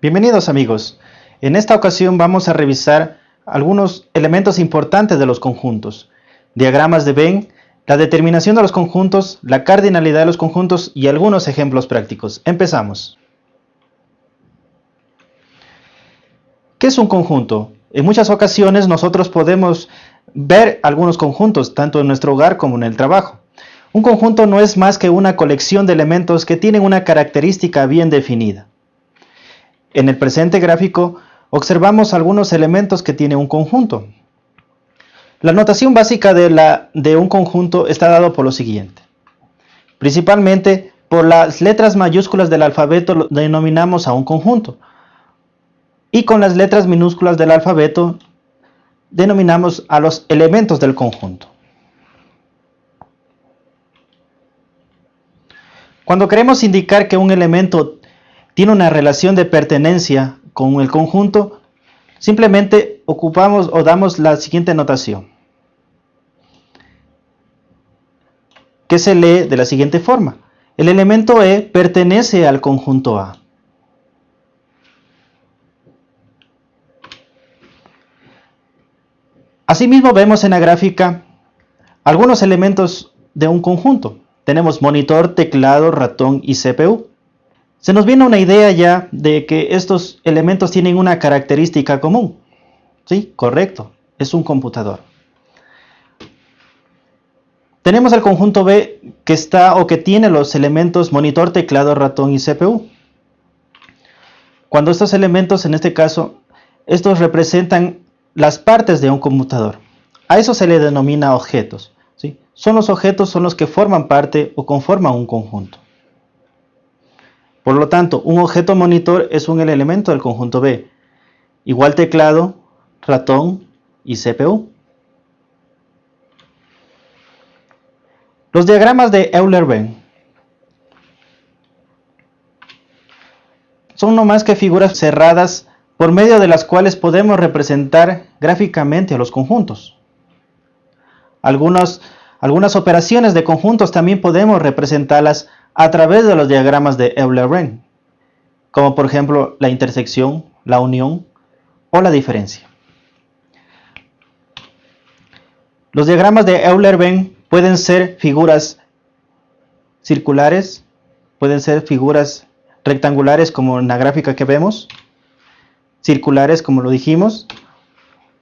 Bienvenidos amigos. En esta ocasión vamos a revisar algunos elementos importantes de los conjuntos, diagramas de Venn, la determinación de los conjuntos, la cardinalidad de los conjuntos y algunos ejemplos prácticos. Empezamos. ¿Qué es un conjunto? En muchas ocasiones nosotros podemos ver algunos conjuntos, tanto en nuestro hogar como en el trabajo. Un conjunto no es más que una colección de elementos que tienen una característica bien definida. En el presente gráfico observamos algunos elementos que tiene un conjunto. La notación básica de, la, de un conjunto está dado por lo siguiente. Principalmente por las letras mayúsculas del alfabeto lo denominamos a un conjunto. Y con las letras minúsculas del alfabeto denominamos a los elementos del conjunto. Cuando queremos indicar que un elemento tiene una relación de pertenencia con el conjunto, simplemente ocupamos o damos la siguiente notación, que se lee de la siguiente forma. El elemento E pertenece al conjunto A. Asimismo vemos en la gráfica algunos elementos de un conjunto. Tenemos monitor, teclado, ratón y CPU. Se nos viene una idea ya de que estos elementos tienen una característica común. Sí, correcto, es un computador. Tenemos el conjunto B que está o que tiene los elementos monitor, teclado, ratón y CPU. Cuando estos elementos, en este caso, estos representan las partes de un computador. A eso se le denomina objetos. ¿sí? Son los objetos son los que forman parte o conforman un conjunto. Por lo tanto, un objeto monitor es un elemento del conjunto B. Igual teclado, ratón y CPU. Los diagramas de Euler-Venn son no más que figuras cerradas por medio de las cuales podemos representar gráficamente a los conjuntos. Algunas operaciones de conjuntos también podemos representarlas a través de los diagramas de Euler-Venn, como por ejemplo la intersección, la unión o la diferencia. Los diagramas de Euler-Venn pueden ser figuras circulares, pueden ser figuras rectangulares como en la gráfica que vemos, circulares como lo dijimos,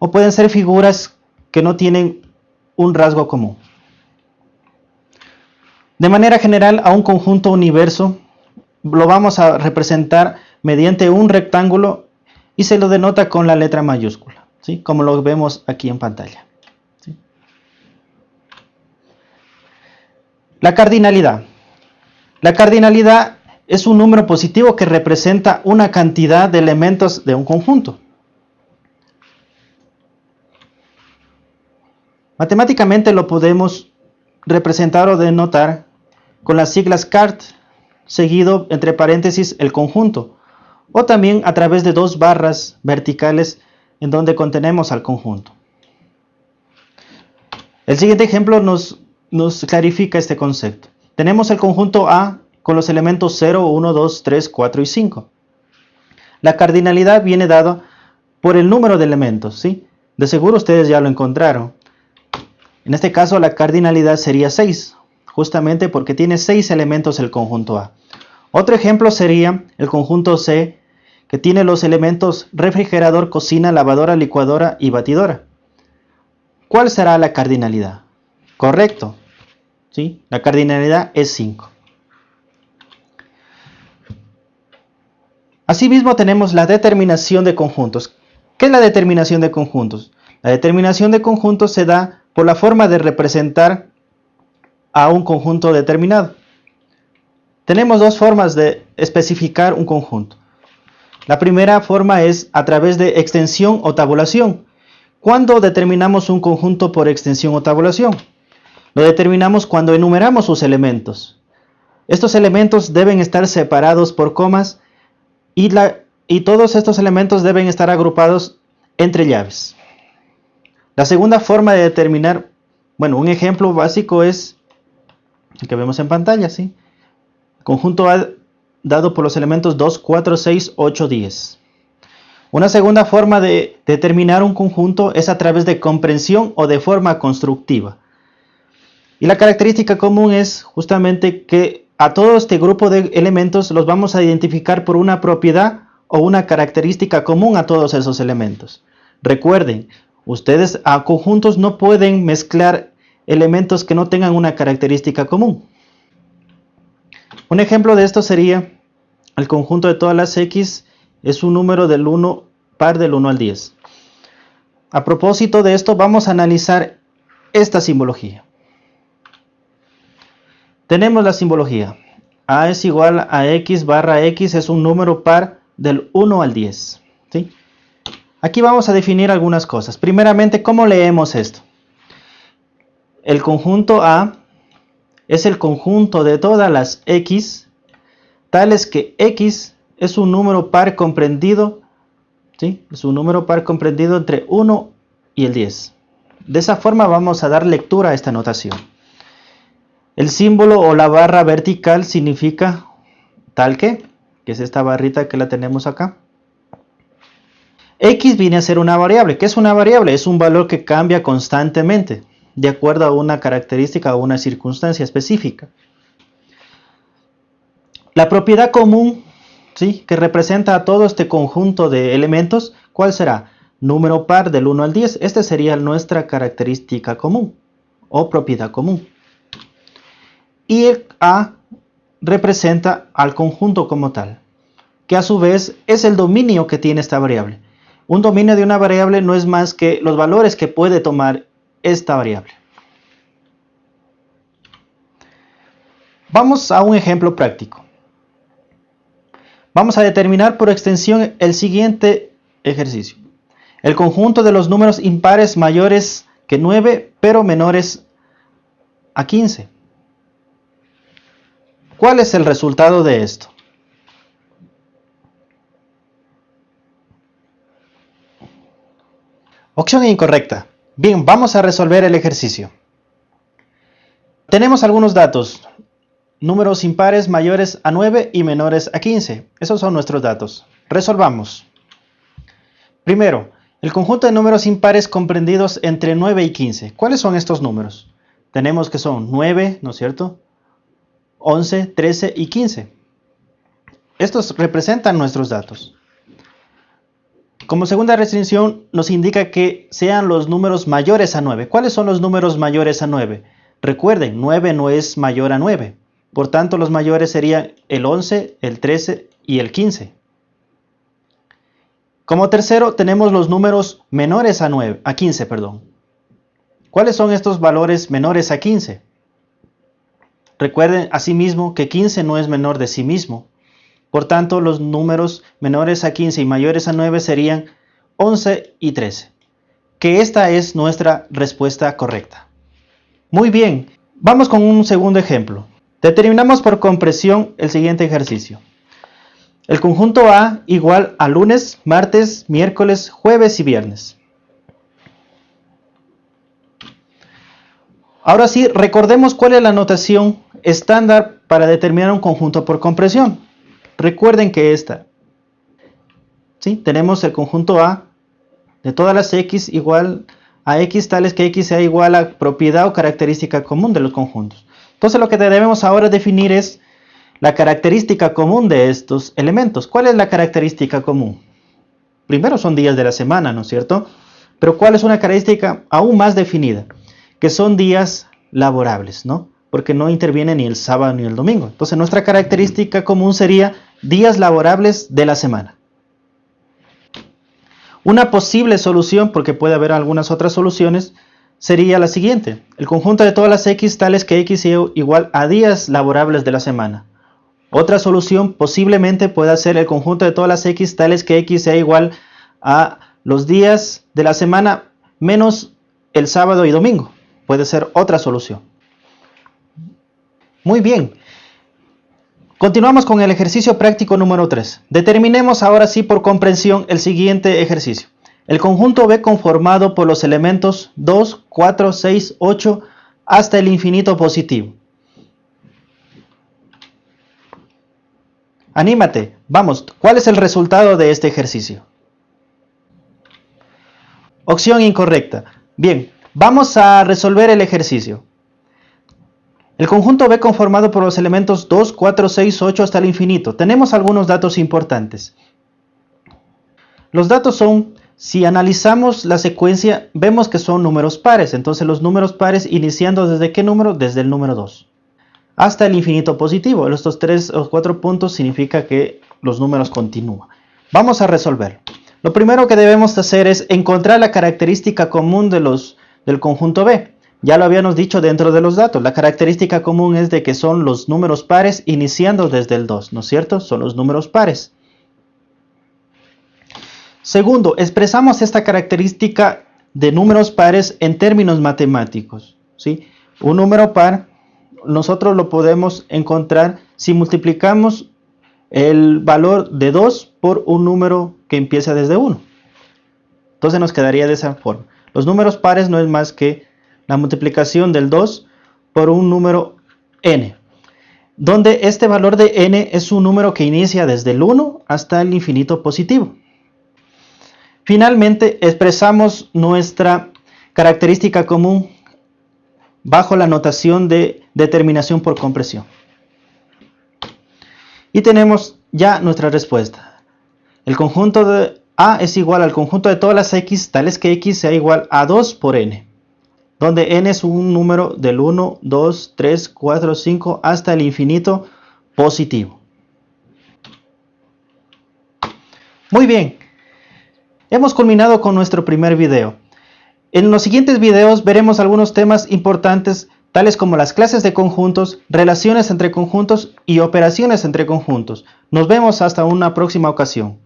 o pueden ser figuras que no tienen un rasgo común. De manera general, a un conjunto universo lo vamos a representar mediante un rectángulo y se lo denota con la letra mayúscula, ¿sí? como lo vemos aquí en pantalla. La cardinalidad. La cardinalidad es un número positivo que representa una cantidad de elementos de un conjunto. Matemáticamente lo podemos representar o denotar con las siglas CART, seguido entre paréntesis el conjunto, o también a través de dos barras verticales en donde contenemos al conjunto. El siguiente ejemplo nos, nos clarifica este concepto. Tenemos el conjunto A con los elementos 0, 1, 2, 3, 4 y 5. La cardinalidad viene dada por el número de elementos, ¿sí? De seguro ustedes ya lo encontraron. En este caso la cardinalidad sería 6, justamente porque tiene seis elementos el conjunto A. Otro ejemplo sería el conjunto C, que tiene los elementos refrigerador, cocina, lavadora, licuadora y batidora. ¿Cuál será la cardinalidad? Correcto. ¿Sí? La cardinalidad es 5. Asimismo tenemos la determinación de conjuntos. ¿Qué es la determinación de conjuntos? La determinación de conjuntos se da por la forma de representar a un conjunto determinado. Tenemos dos formas de especificar un conjunto. La primera forma es a través de extensión o tabulación. ¿Cuándo determinamos un conjunto por extensión o tabulación? Lo determinamos cuando enumeramos sus elementos. Estos elementos deben estar separados por comas y, la, y todos estos elementos deben estar agrupados entre llaves. La segunda forma de determinar, bueno, un ejemplo básico es que vemos en pantalla, ¿sí? conjunto A dado por los elementos 2, 4, 6, 8, 10. Una segunda forma de determinar un conjunto es a través de comprensión o de forma constructiva. Y la característica común es justamente que a todo este grupo de elementos los vamos a identificar por una propiedad o una característica común a todos esos elementos. Recuerden, ustedes a conjuntos no pueden mezclar elementos que no tengan una característica común. Un ejemplo de esto sería el conjunto de todas las x es un número del 1 par del 1 al 10. A propósito de esto vamos a analizar esta simbología. Tenemos la simbología. A es igual a x barra x es un número par del 1 al 10. ¿sí? Aquí vamos a definir algunas cosas. Primeramente, ¿cómo leemos esto? El conjunto A es el conjunto de todas las x, tales que x es un número par comprendido, ¿sí? es un número par comprendido entre 1 y el 10. De esa forma vamos a dar lectura a esta notación. El símbolo o la barra vertical significa tal que, que es esta barrita que la tenemos acá. X viene a ser una variable. ¿Qué es una variable? Es un valor que cambia constantemente de acuerdo a una característica o una circunstancia específica. La propiedad común ¿sí? que representa a todo este conjunto de elementos, ¿cuál será? Número par del 1 al 10. Esta sería nuestra característica común o propiedad común y el A representa al conjunto como tal, que a su vez es el dominio que tiene esta variable. Un dominio de una variable no es más que los valores que puede tomar esta variable. Vamos a un ejemplo práctico. Vamos a determinar por extensión el siguiente ejercicio. El conjunto de los números impares mayores que 9 pero menores a 15. ¿Cuál es el resultado de esto? Opción incorrecta. Bien, vamos a resolver el ejercicio. Tenemos algunos datos. Números impares mayores a 9 y menores a 15. Esos son nuestros datos. Resolvamos. Primero, el conjunto de números impares comprendidos entre 9 y 15. ¿Cuáles son estos números? Tenemos que son 9, ¿no es cierto? 11, 13 y 15. Estos representan nuestros datos. Como segunda restricción nos indica que sean los números mayores a 9. ¿Cuáles son los números mayores a 9? Recuerden, 9 no es mayor a 9. Por tanto, los mayores serían el 11, el 13 y el 15. Como tercero, tenemos los números menores a, 9, a 15. Perdón. ¿Cuáles son estos valores menores a 15? Recuerden asimismo que 15 no es menor de sí mismo. Por tanto, los números menores a 15 y mayores a 9 serían 11 y 13. Que esta es nuestra respuesta correcta. Muy bien, vamos con un segundo ejemplo. Determinamos por compresión el siguiente ejercicio. El conjunto A igual a lunes, martes, miércoles, jueves y viernes. Ahora sí, recordemos cuál es la notación estándar para determinar un conjunto por compresión. Recuerden que esta, ¿sí? tenemos el conjunto A de todas las x igual a x tales que x sea igual a propiedad o característica común de los conjuntos. Entonces lo que debemos ahora definir es la característica común de estos elementos. ¿Cuál es la característica común? Primero son días de la semana, ¿no es cierto? Pero ¿cuál es una característica aún más definida? Que son días laborables, ¿no? porque no interviene ni el sábado ni el domingo. Entonces nuestra característica común sería días laborables de la semana. Una posible solución, porque puede haber algunas otras soluciones, sería la siguiente. El conjunto de todas las x tales que x sea igual a días laborables de la semana. Otra solución posiblemente pueda ser el conjunto de todas las x tales que x sea igual a los días de la semana menos el sábado y domingo. Puede ser otra solución. Muy bien. Continuamos con el ejercicio práctico número 3. Determinemos ahora sí por comprensión el siguiente ejercicio. El conjunto B conformado por los elementos 2, 4, 6, 8 hasta el infinito positivo. Anímate, vamos, ¿cuál es el resultado de este ejercicio? Opción incorrecta. Bien, vamos a resolver el ejercicio. El conjunto B conformado por los elementos 2, 4, 6, 8 hasta el infinito. Tenemos algunos datos importantes. Los datos son, si analizamos la secuencia, vemos que son números pares. Entonces los números pares iniciando desde qué número? Desde el número 2 hasta el infinito positivo. Estos tres o cuatro puntos significa que los números continúan. Vamos a resolver. Lo primero que debemos hacer es encontrar la característica común de los, del conjunto B. Ya lo habíamos dicho dentro de los datos. La característica común es de que son los números pares iniciando desde el 2, ¿no es cierto? Son los números pares. Segundo, expresamos esta característica de números pares en términos matemáticos. ¿sí? Un número par nosotros lo podemos encontrar si multiplicamos el valor de 2 por un número que empieza desde 1. Entonces nos quedaría de esa forma. Los números pares no es más que la multiplicación del 2 por un número n, donde este valor de n es un número que inicia desde el 1 hasta el infinito positivo. Finalmente expresamos nuestra característica común bajo la notación de determinación por compresión. Y tenemos ya nuestra respuesta. El conjunto de A es igual al conjunto de todas las X, tales que X sea igual a 2 por N, donde N es un número del 1, 2, 3, 4, 5 hasta el infinito positivo. Muy bien, hemos culminado con nuestro primer video. En los siguientes videos veremos algunos temas importantes tales como las clases de conjuntos, relaciones entre conjuntos y operaciones entre conjuntos. Nos vemos hasta una próxima ocasión.